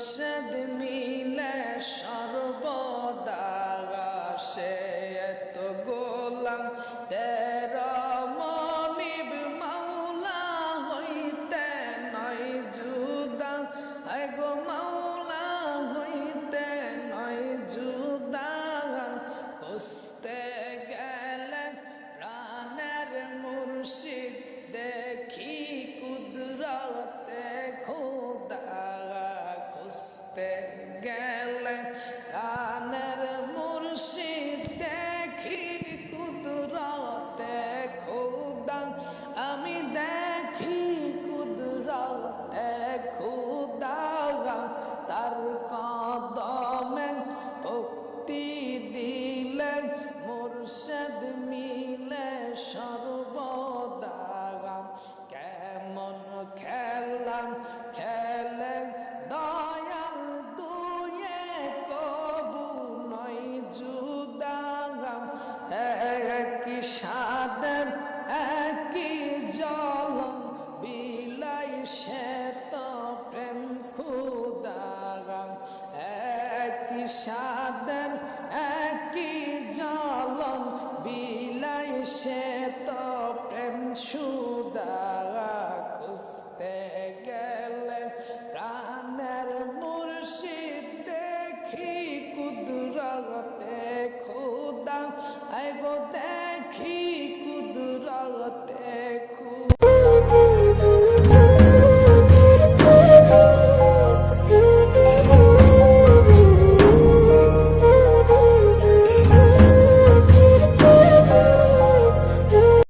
মুর্শিদ মিলে সর্বদা সে এত গোলাম তে মুর্শেদ মিলে সর্বদা কেমন খেলাম খেলে দয়াল দুয়ে কবু নয় জুদাগাম এক সাদের একই সাদের একই জলন বিলাই সে তো প্রেম সুদা খুঁজতে গেলেন প্রাণের মুর্শিদ দেখি, কুদরতে খুদা এগো দেখি, কুদরতে খু